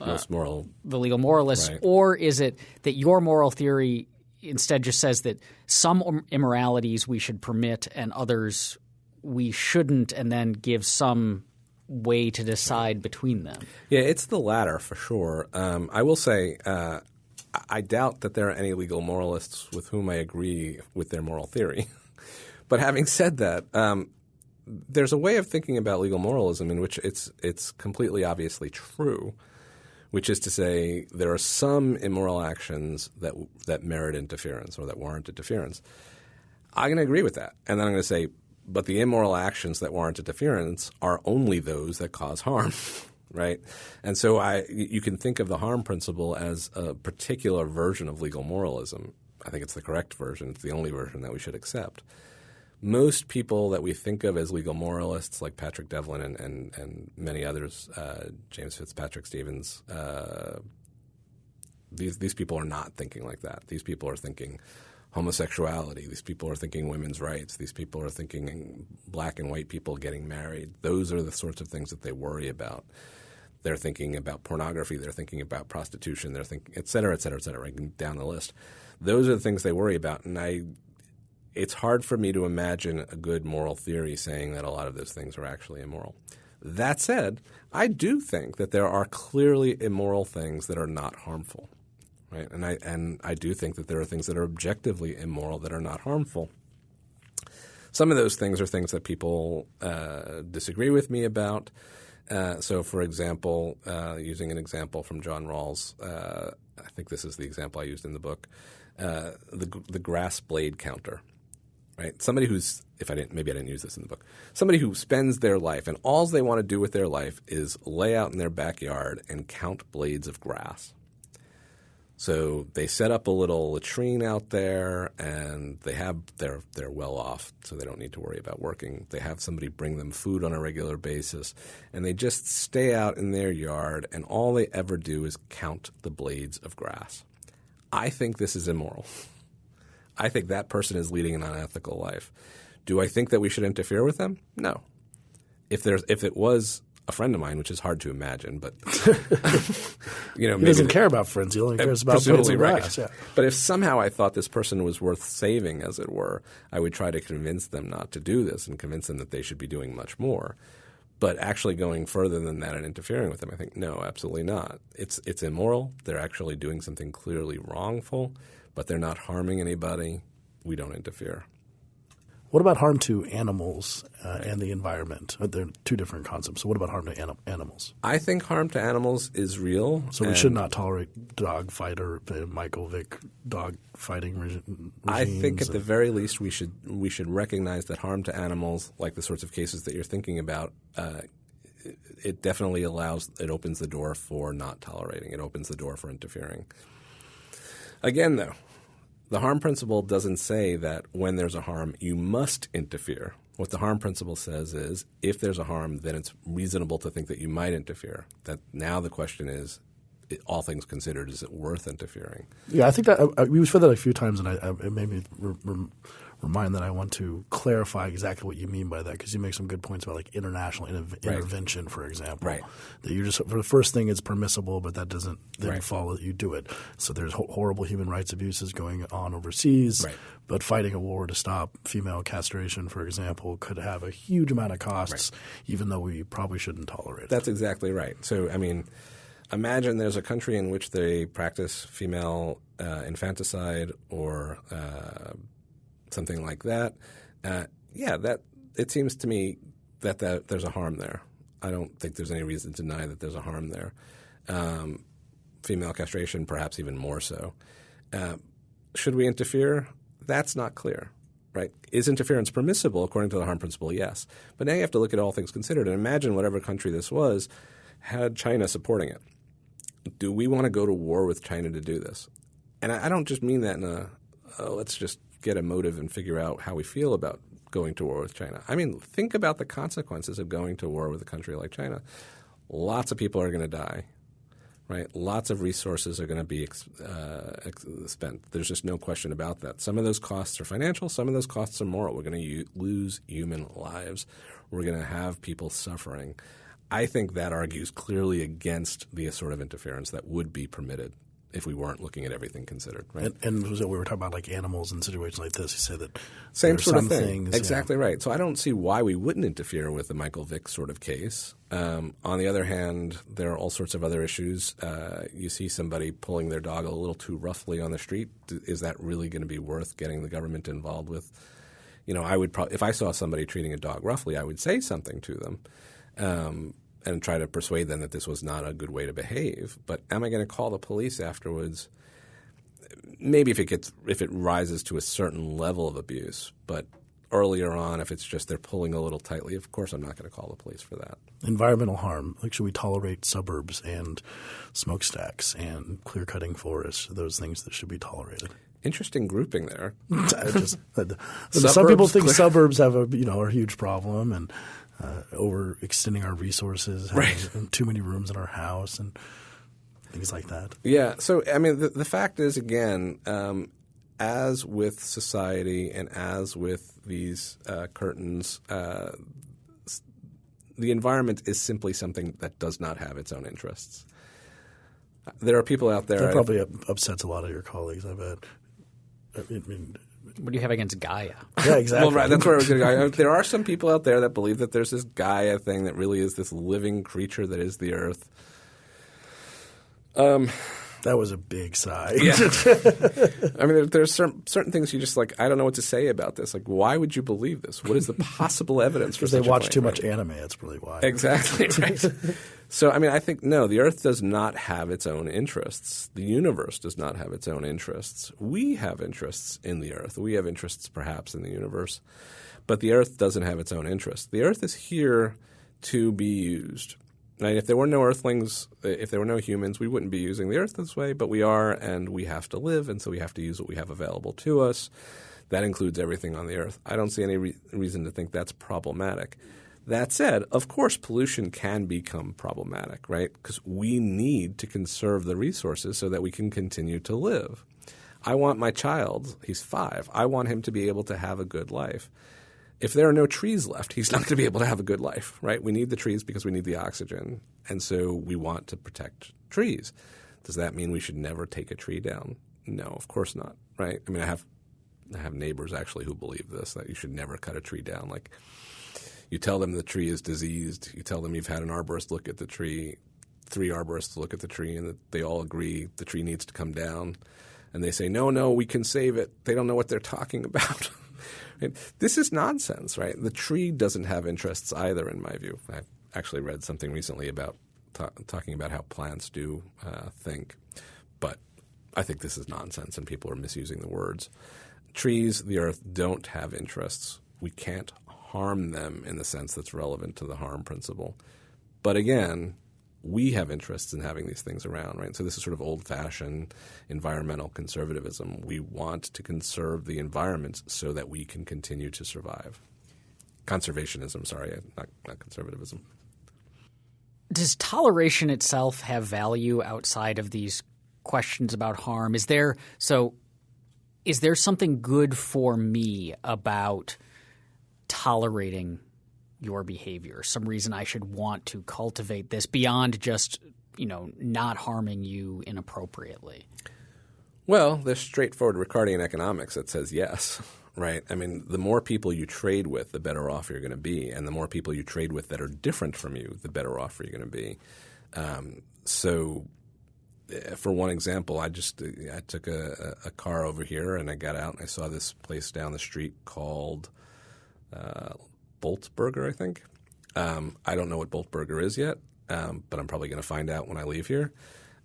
uh, Most moral. the legal moralists, Right. or is it that your moral theory instead just says that some immoralities we should permit and others we shouldn't, and then give some way to decide between them? Yeah, it's the latter for sure. Um, I will say, uh, I- doubt that there are any legal moralists with whom I agree with their moral theory. but having said that, um, there's a way of thinking about legal moralism in which it's it's completely obviously true, which is to say there are some immoral actions that that merit interference or that warrant interference. I'm going to agree with that, and then I'm going to say, but the immoral actions that warrant interference are only those that cause harm, right? And so I, you can think of the harm principle as a particular version of legal moralism. I think it's the correct version. It's the only version that we should accept. Most people that we think of as legal moralists, like Patrick Devlin and, and, and many others, uh, James Fitzpatrick Stevens, uh, these these people are not thinking like that. These people are thinking homosexuality. These people are thinking women's rights. These people are thinking black and white people getting married. Those are the sorts of things that they worry about. They're thinking about pornography. They're thinking about prostitution. They're thinking, et cetera, et cetera, et cetera, right down the list. Those are the things they worry about. And I, it's hard for me to imagine a good moral theory saying that a lot of those things are actually immoral. That said, I do think that there are clearly immoral things that are not harmful right? And I and I do think that there are things that are objectively immoral that are not harmful. Some of those things are things that people uh, disagree with me about. Uh, so, for example, uh, using an example from John Rawls, uh, I think this is the example I used in the book, uh, the the grass blade counter. Right, somebody who's if I didn't maybe I didn't use this in the book. Somebody who spends their life and all they want to do with their life is lay out in their backyard and count blades of grass. So they set up a little latrine out there, and they have they're they're well off, so they don't need to worry about working. They have somebody bring them food on a regular basis, and they just stay out in their yard, and all they ever do is count the blades of grass. I think this is immoral. I think that person is leading an unethical life. Do I think that we should interfere with them? No. If there's if it was a friend of mine, which is hard to imagine, but you know, He doesn't care about friends. He only cares about blades presumably of right. Yeah. But if somehow I thought this person was worth saving, as it were, I would try to convince them not to do this and convince them that they should be doing much more. But actually going further than that and interfering with them, I think no, absolutely not. It's it's immoral. They're actually doing something clearly wrongful, but they're not harming anybody. We don't interfere. What about harm to animals uh, and the environment? Uh, They're two different concepts. So, what about harm to anim- animals? I think harm to animals is real. So, we should not tolerate dog fight or uh, Michael Vick dog fighting regi- regimes. I think at the very least we should we should recognize that harm to animals, like the sorts of cases that you're thinking about, uh, it definitely allows it opens the door for not tolerating. It opens the door for interfering. Again, though, the harm principle doesn't say that when there's a harm you must interfere. What the harm principle says is if there's a harm, then it's reasonable to think that you might interfere. That now the question is, all things considered, is it worth interfering? Yeah, I think that I, said that a few times, and I, I, it made me re- rem- remind that I want to clarify exactly what you mean by that because you make some good points about like international Right. intervention, for example. Right. That you just for the first thing it's permissible, but that doesn't then Right. follow that you do it. So there's ho- horrible human rights abuses going on overseas. Right. But fighting a war to stop female castration, for example, could have a huge amount of costs, even though we probably shouldn't tolerate it. That's exactly right. So, I mean, imagine there's a country in which they practice female uh, infanticide or uh, something like that. Uh, yeah, that it seems to me that, that there's a harm there. I don't think there's any reason to deny that there's a harm there. Um, female castration, perhaps even more so. Uh, should we interfere? That's not clear, right? Is interference permissible according to the harm principle? Yes. But now you have to look at all things considered and imagine whatever country this was had China supporting it. Do we want to go to war with China to do this? And I, I don't just mean that in a oh, let's just get a motive and figure out how we feel about going to war with China. I mean, think about the consequences of going to war with a country like China. Lots of people are going to die. right? Lots of resources are going to be uh, spent. There's just no question about that. Some of those costs are financial, some of those costs are moral. We're going to u- lose human lives, we're going to have people suffering. I think that argues clearly against the sort of interference that would be permitted if we weren't looking at everything considered, right? And, and we were talking about like animals in situations like this. You said that same sort of thing, things, exactly right. So I don't see why we wouldn't interfere with the Michael Vick sort of case. Um, on the other hand, there are all sorts of other issues. Uh, you see somebody pulling their dog a little too roughly on the street. Is that really going to be worth getting the government involved with? You know, I would probably if I saw somebody treating a dog roughly, I would say something to them. Um, and try to persuade them that this was not a good way to behave. But am I going to call the police afterwards? Maybe if it gets if it rises to a certain level of abuse, but earlier on, if it's just they're pulling a little tightly, of course I'm not going to call the police for that. Environmental harm. Like, should we tolerate suburbs and smokestacks and clear cutting forests? Those things that should be tolerated. Interesting grouping there. just, uh, some people think clear. suburbs have a you know a huge problem, and uh, overextending our resources, right. too many rooms in our house, and things like that. Yeah. So, I mean, the, the fact is, again, um, as with society and as with these uh, curtains, uh, the environment is simply something that does not have its own interests. There are people out there. That probably upsets a lot of your colleagues. I bet. I mean, what do you have against Gaia? Yeah, exactly. well, right. That's where I was going to go. There are some people out there that believe that there's this Gaia thing that really is this living creature that is the Earth. Um, that was a big sigh. Yeah. I mean, there, there's certain, certain things you just like. I don't know what to say about this. Like, why would you believe this? What is the possible evidence? Because they watch too much anime. That's really why. Exactly. Right. so, I mean, I think no. The Earth does not have its own interests. The universe does not have its own interests. We have interests in the Earth. We have interests, perhaps, in the universe, but the Earth doesn't have its own interests. The Earth is here to be used Right? If there were no Earthlings, eh, if there were no humans, we wouldn't be using the Earth this way, but we are, and we have to live, and so we have to use what we have available to us. That includes everything on the Earth. I don't see any re- reason to think that's problematic. That said, of course, pollution can become problematic, right? Because we need to conserve the resources so that we can continue to live. I want my child, he's five, I want him to be able to have a good life if there are no trees left, he's not going to be able to have a good life, right? We need the trees because we need the oxygen. And so we want to protect trees. Does that mean we should never take a tree down? No, of course not, right? I mean, I have I have neighbors actually who believe this that you should never cut a tree down. Like you tell them the tree is diseased, you tell them you've had an arborist look at the tree, three arborists look at the tree and they all agree the tree needs to come down. And they say, no, no, we can save it. They don't know what they're talking about. Right? This is nonsense, right? The tree doesn't have interests either, in my view. I actually read something recently about ta- talking about how plants do uh, think, but I think this is nonsense, and people are misusing the words. Trees, the earth, don't have interests. We can't harm them in the sense that's relevant to the harm principle. But again, we have interests in having these things around, right? So this is sort of old-fashioned environmental conservatism. We want to conserve the environment so that we can continue to survive. Conservationism, sorry, not, not conservatism. Does toleration itself have value outside of these questions about harm? Is there so? Is there something good for me about tolerating your behavior, some reason I should want to cultivate this beyond just, you know, not harming you inappropriately? Well, there's straightforward Ricardian economics that says yes, right? I mean, the more people you trade with, the better off you're going to be. And the more people you trade with that are different from you, the better off you're going to be. Um, so, eh, for one example, I just I took a, a, car over here and I got out and I saw this place down the street called uh, Bolt Burger, I think. Um, I don't know what Bolt Burger is yet, um, but I'm probably going to find out when I leave here.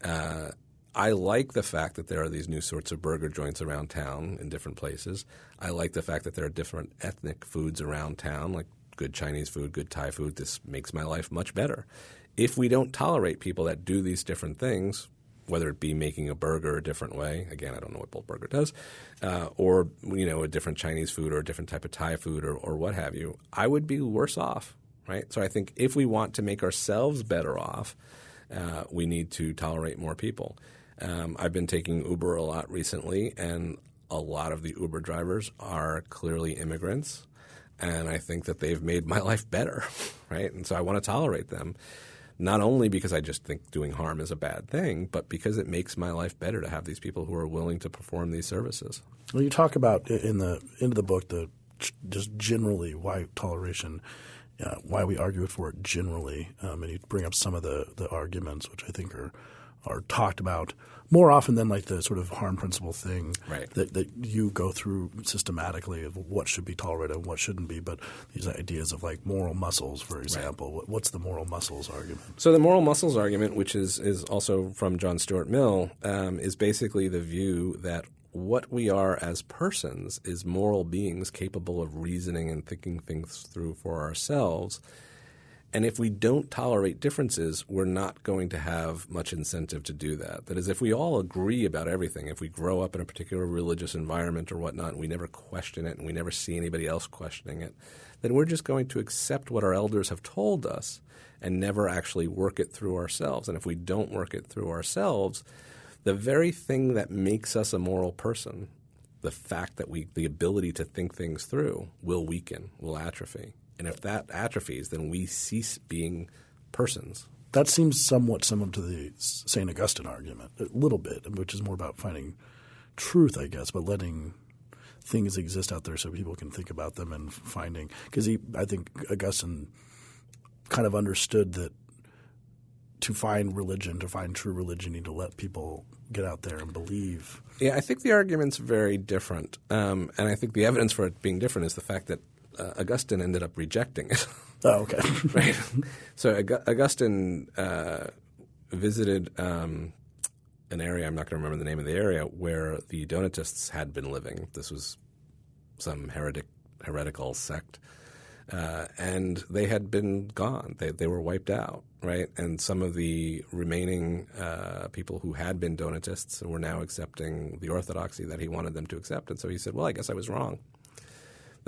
Uh, I like the fact that there are these new sorts of burger joints around town in different places. I like the fact that there are different ethnic foods around town, like good Chinese food, good Thai food. This makes my life much better. If we don't tolerate people that do these different things, whether it be making a burger a different way. Again, I don't know what Bolt Burger does, uh, or you know a different Chinese food or a different type of Thai food or, or what have you. I would be worse off, right? So I think if we want to make ourselves better off, uh, we need to tolerate more people. Um, I've been taking Uber a lot recently, and a lot of the Uber drivers are clearly immigrants, and I think that they've made my life better, right? And so I want to tolerate them not only because I just think doing harm is a bad thing, but because it makes my life better to have these people who are willing to perform these services. Well, you talk about in the end of the book the just generally why toleration, uh, why we argue for it generally, um, and you bring up some of the the arguments which I think are are talked about more often than like the sort of harm principle thing right. that, that you go through systematically of what should be tolerated and what shouldn't be. But these ideas of like moral muscles, for example, right. what's the moral muscles argument? So the moral muscles argument, which is is also from John Stuart Mill, um, is basically the view that what we are as persons is moral beings capable of reasoning and thinking things through for ourselves and if we don't tolerate differences, we're not going to have much incentive to do that. That is, if we all agree about everything, if we grow up in a particular religious environment or whatnot, and we never question it and we never see anybody else questioning it, then we're just going to accept what our elders have told us and never actually work it through ourselves. And if we don't work it through ourselves, the very thing that makes us a moral person, the fact that we, the ability to think things through, will weaken, will atrophy. And if that atrophies, then we cease being persons. That seems somewhat similar to the St. Augustine argument, a little bit, which is more about finding truth, I guess, but letting things exist out there so people can think about them and finding – because I think Augustine kind of understood that to find religion, to find true religion, you need to let people get out there and believe. Yeah, I think the argument's very different. Um, and I think the evidence for it being different is the fact that uh, Augustine ended up rejecting it. Oh, okay. right. So Augustine uh, visited um, an area, I'm not going to remember the name of the area, where the Donatists had been living. This was some heretic, heretical sect. Uh, and they had been gone. They, they were wiped out, right? And some of the remaining uh, people who had been Donatists were now accepting the orthodoxy that he wanted them to accept. And so he said, well, I guess I was wrong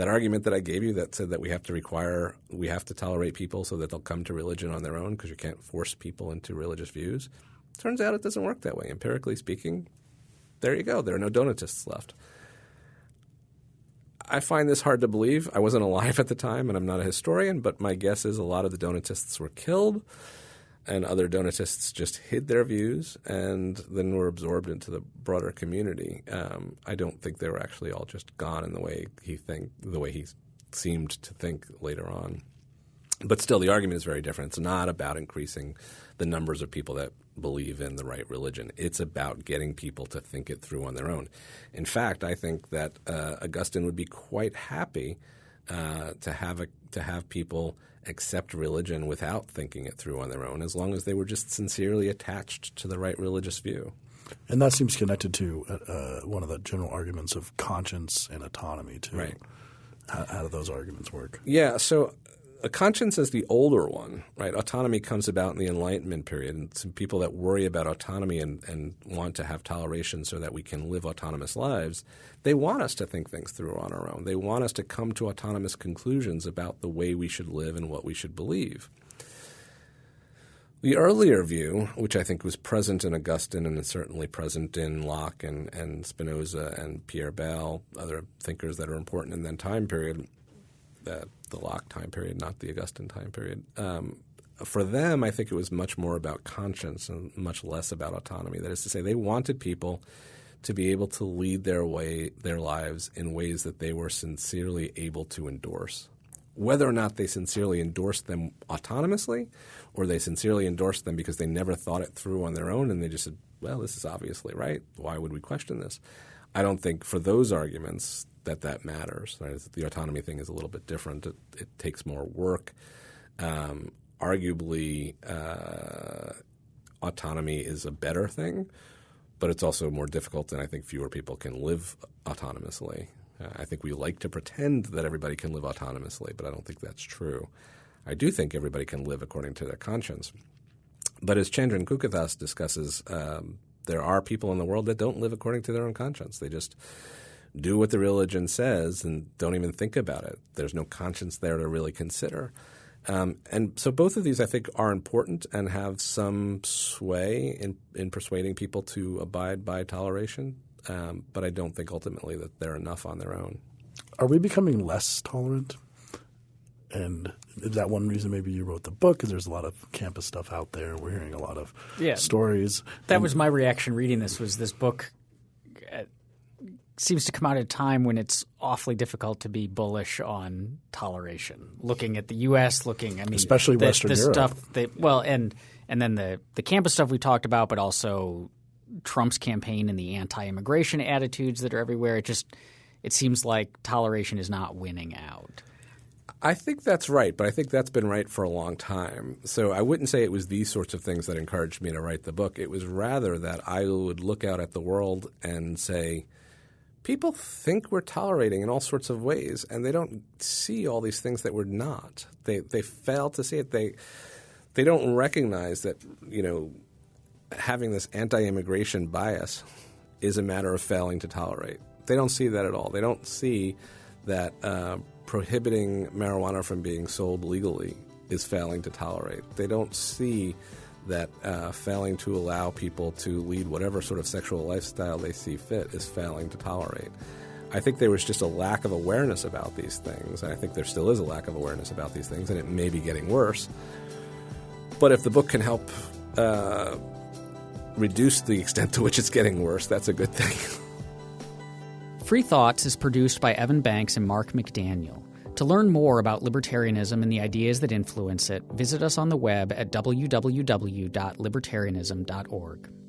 that argument that I gave you that said that we have to require, we have to tolerate people so that they'll come to religion on their own because you can't force people into religious views. Turns out it doesn't work that way. Empirically speaking, there you go. There are no Donatists left. I find this hard to believe. I wasn't alive at the time and I'm not a historian, but my guess is a lot of the Donatists were killed and other Donatists just hid their views and then were absorbed into the broader community. Um, I don't think they were actually all just gone in the way he think the way he seemed to think later on. But still, the argument is very different. It's not about increasing the numbers of people that believe in the right religion. It's about getting people to think it through on their own. In fact, I think that uh, Augustine would be quite happy uh, to have a, to have people accept religion without thinking it through on their own, as long as they were just sincerely attached to the right religious view. And that seems connected to uh, uh, one of the general arguments of conscience and autonomy, too. Right. How, how do those arguments work? Yeah. So a conscience is the older one, right? Autonomy comes about in the Enlightenment period, and some people that worry about autonomy and, and want to have toleration so that we can live autonomous lives, they want us to think things through on our own. They want us to come to autonomous conclusions about the way we should live and what we should believe. The earlier view, which I think was present in Augustine and certainly present in Locke and, and Spinoza and Pierre Bayle, other thinkers that are important in that time period, that the Locke time period, not the Augustine time period. Um, for them, I think it was much more about conscience and much less about autonomy. That is to say, they wanted people to be able to lead their way, their lives in ways that they were sincerely able to endorse. Whether or not they sincerely endorsed them autonomously, or they sincerely endorsed them because they never thought it through on their own and they just said, "Well, this is obviously right. Why would we question this?" I don't think for those arguments that that matters. Right? The autonomy thing is a little bit different. It, it takes more work. Um, arguably, uh, autonomy is a better thing, but it's also more difficult, and I think fewer people can live autonomously. Uh, I think we like to pretend that everybody can live autonomously, but I don't think that's true. I do think everybody can live according to their conscience. But as Chandran Kukathas discusses, um, there are people in the world that don't live according to their own conscience. They just do what the religion says and don't even think about it. There's no conscience there to really consider. Um, and so both of these, I think, are important and have some sway in, in persuading people to abide by toleration. Um, but I don't think ultimately that they're enough on their own. Are we becoming less tolerant? And is that one reason maybe you wrote the book? Because there's a lot of campus stuff out there. We're hearing a lot of Yeah. stories. That And was my reaction reading this. Was this book seems to come out at a time when it's awfully difficult to be bullish on toleration. Looking at the U.S., looking I mean, Especially the, Western the Europe. stuff that well, and and then the the campus stuff we talked about, but also Trump's campaign and the anti-immigration attitudes that are everywhere. It just it seems like toleration is not winning out. I think that's right, but I think that's been right for a long time. So I wouldn't say it was these sorts of things that encouraged me to write the book. It was rather that I would look out at the world and say, people think we're tolerating in all sorts of ways, and they don't see all these things that we're not. They they fail to see it. They they don't recognize that you know having this anti-immigration bias is a matter of failing to tolerate. They don't see that at all. They don't see that uh, prohibiting marijuana from being sold legally is failing to tolerate. They don't see that uh, failing to allow people to lead whatever sort of sexual lifestyle they see fit is failing to tolerate. I think there was just a lack of awareness about these things, and I think there still is a lack of awareness about these things, and it may be getting worse. But if the book can help uh, reduce the extent to which it's getting worse, that's a good thing. Free Thoughts is produced by Evan Banks and Mark McDaniel. To learn more about libertarianism and the ideas that influence it, visit us on the web at www.libertarianism.org.